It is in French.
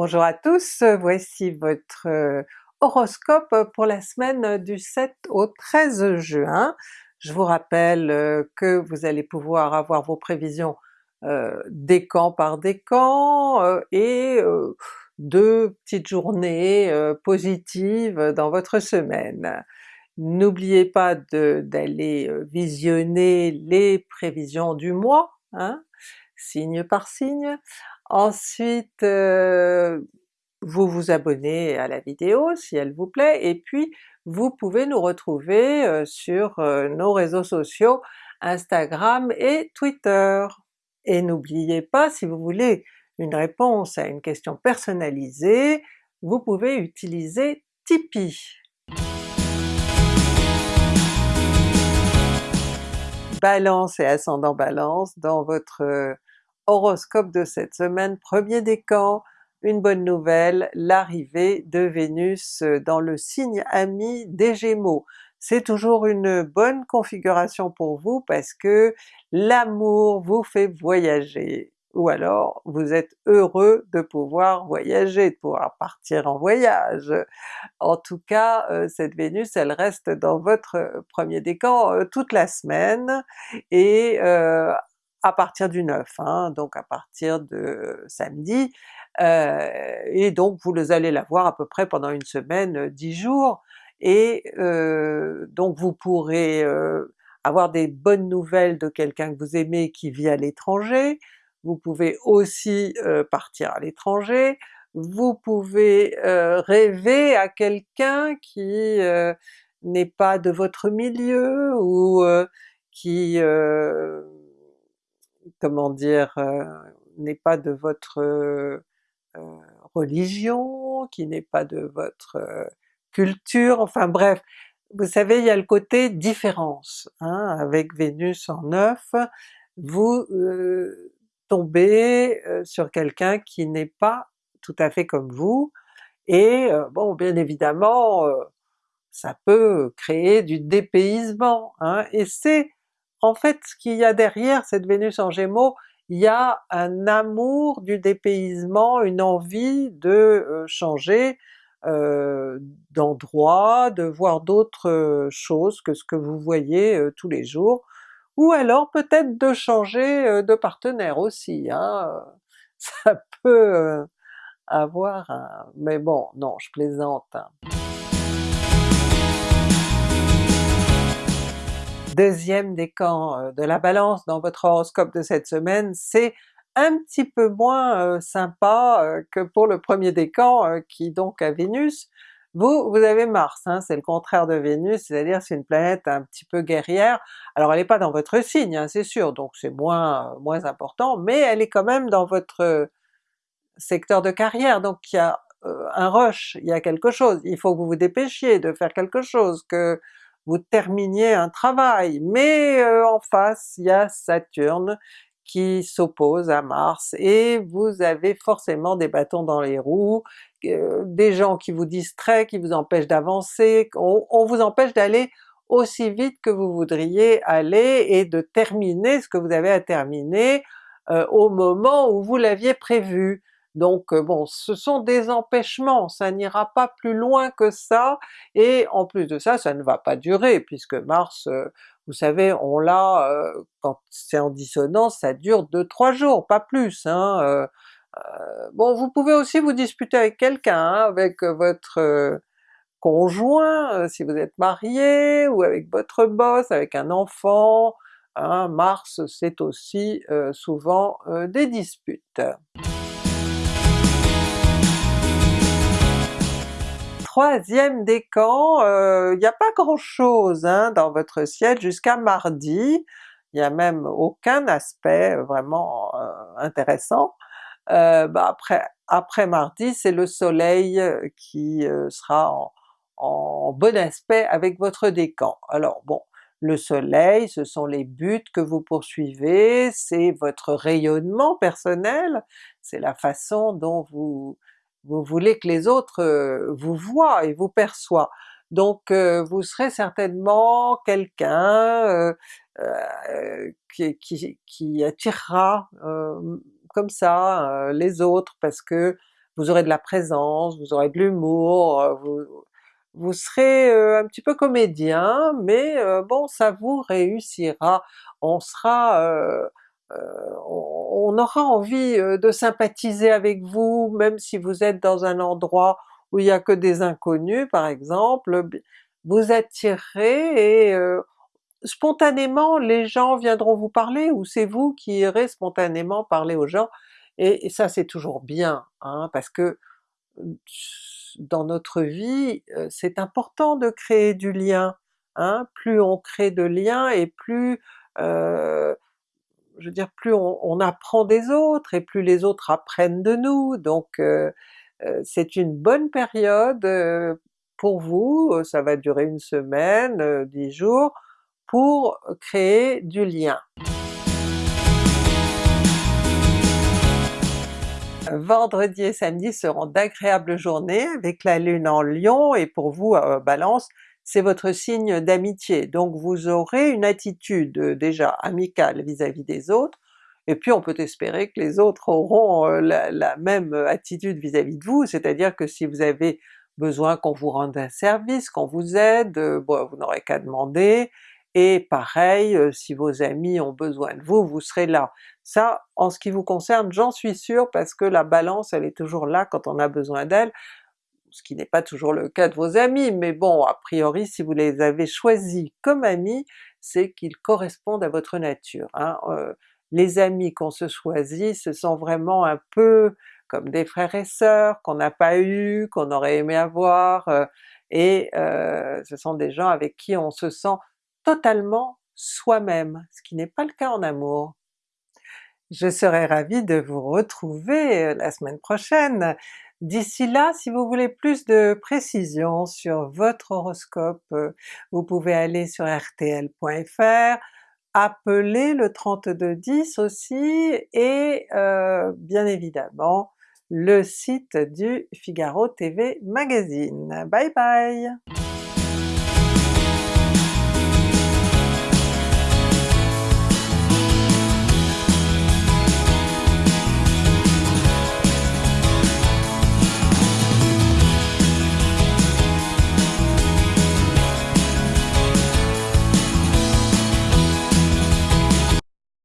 Bonjour à tous, voici votre euh, horoscope pour la semaine du 7 au 13 juin. Je vous rappelle euh, que vous allez pouvoir avoir vos prévisions euh, décan par décan euh, et deux petites journées positives dans votre semaine. N'oubliez pas d'aller visionner les prévisions du mois, hein, signe par signe. Ensuite, vous vous abonnez à la vidéo si elle vous plaît, et puis vous pouvez nous retrouver sur nos réseaux sociaux Instagram et Twitter. Et n'oubliez pas, si vous voulez une réponse à une question personnalisée, vous pouvez utiliser Tipeee. Balance et ascendant Balance, dans votre horoscope de cette semaine, premier décan, une bonne nouvelle, l'arrivée de Vénus dans le signe ami des Gémeaux. C'est toujours une bonne configuration pour vous parce que l'amour vous fait voyager, ou alors vous êtes heureux de pouvoir voyager, de pouvoir partir en voyage. En tout cas, euh, cette Vénus elle reste dans votre premier décan euh, toute la semaine, et euh, à partir du 9, hein, donc à partir de samedi, euh, et donc vous allez la voir à peu près pendant une semaine, 10 jours, et euh, donc vous pourrez euh, avoir des bonnes nouvelles de quelqu'un que vous aimez qui vit à l'étranger, vous pouvez aussi partir à l'étranger, vous pouvez rêver à quelqu'un qui n'est pas de votre milieu ou qui comment dire, n'est pas de votre religion, qui n'est pas de votre culture, enfin bref, vous savez il y a le côté différence, hein, avec Vénus en neuf, vous tombez sur quelqu'un qui n'est pas tout à fait comme vous, et bon bien évidemment ça peut créer du dépaysement, hein, et c'est en fait ce qu'il y a derrière cette Vénus en Gémeaux, il y a un amour du dépaysement, une envie de changer d'endroit, de voir d'autres choses que ce que vous voyez tous les jours, ou alors peut-être de changer de partenaire aussi, hein, ça peut avoir un... mais bon, non je plaisante. Hein. Deuxième décan euh, de la Balance dans votre horoscope de cette semaine, c'est un petit peu moins euh, sympa euh, que pour le premier décan qui donc a Vénus. Vous, vous avez Mars, hein, c'est le contraire de Vénus, c'est-à-dire c'est une planète un petit peu guerrière. Alors elle n'est pas dans votre signe, hein, c'est sûr, donc c'est moins, moins important, mais elle est quand même dans votre secteur de carrière, donc il y a un rush, il y a quelque chose, il faut que vous vous dépêchiez de faire quelque chose, que vous terminiez un travail, mais euh, en face il y a Saturne qui s'oppose à Mars, et vous avez forcément des bâtons dans les roues, des gens qui vous distraient, qui vous empêchent d'avancer, on, vous empêche d'aller aussi vite que vous voudriez aller et de terminer ce que vous avez à terminer euh, au moment où vous l'aviez prévu. Donc euh, bon, ce sont des empêchements, ça n'ira pas plus loin que ça, et en plus de ça, ça ne va pas durer, puisque Mars, euh, vous savez, on l'a, euh, quand c'est en dissonance, ça dure 2-3 jours, pas plus. Hein, bon, vous pouvez aussi vous disputer avec quelqu'un, hein, avec votre conjoint, si vous êtes marié, ou avec votre boss, avec un enfant, hein, Mars c'est aussi souvent des disputes. Troisième décan, euh, il n'y a pas grand chose hein, dans votre ciel jusqu'à mardi, il n'y a même aucun aspect vraiment euh, intéressant. Euh, bah après, mardi c'est le soleil qui sera en, bon aspect avec votre décan. Alors bon, le soleil, ce sont les buts que vous poursuivez, c'est votre rayonnement personnel, c'est la façon dont vous vous voulez que les autres euh, vous voient et vous perçoivent. Donc euh, vous serez certainement quelqu'un euh, qui, attirera comme ça les autres parce que vous aurez de la présence, vous aurez de l'humour, vous, vous serez un petit peu comédien, mais bon ça vous réussira, on sera on aura envie de sympathiser avec vous, même si vous êtes dans un endroit où il n'y a que des inconnus par exemple, vous attirerez et spontanément les gens viendront vous parler, ou c'est vous qui irez spontanément parler aux gens, et, ça c'est toujours bien, hein, parce que dans notre vie c'est important de créer du lien, hein? plus on crée de liens et plus je veux dire plus on, apprend des autres et plus les autres apprennent de nous, donc c'est une bonne période pour vous, ça va durer une semaine, dix jours, pour créer du lien. Vendredi et samedi seront d'agréables journées avec la Lune en Lion, et pour vous Balance, c'est votre signe d'amitié, donc vous aurez une attitude déjà amicale vis-à-vis des autres, et puis on peut espérer que les autres auront la, même attitude vis-à-vis de vous, c'est-à-dire que si vous avez besoin qu'on vous rende un service, qu'on vous aide, vous n'aurez qu'à demander, et pareil, si vos amis ont besoin de vous, vous serez là. Ça, en ce qui vous concerne, j'en suis sûre parce que la Balance elle est toujours là quand on a besoin d'elle, ce qui n'est pas toujours le cas de vos amis, mais bon, a priori si vous les avez choisis comme amis, c'est qu'ils correspondent à votre nature. Hein. les amis qu'on se choisit, ce sont vraiment un peu comme des frères et sœurs qu'on n'a pas eu, qu'on aurait aimé avoir, et ce sont des gens avec qui on se sent totalement soi-même, ce qui n'est pas le cas en amour. Je serais ravie de vous retrouver euh, la semaine prochaine. D'ici là, si vous voulez plus de précisions sur votre horoscope, euh, vous pouvez aller sur rtl.fr, appeler le 3210 aussi, et euh, bien évidemment le site du Figaro TV Magazine. Bye bye!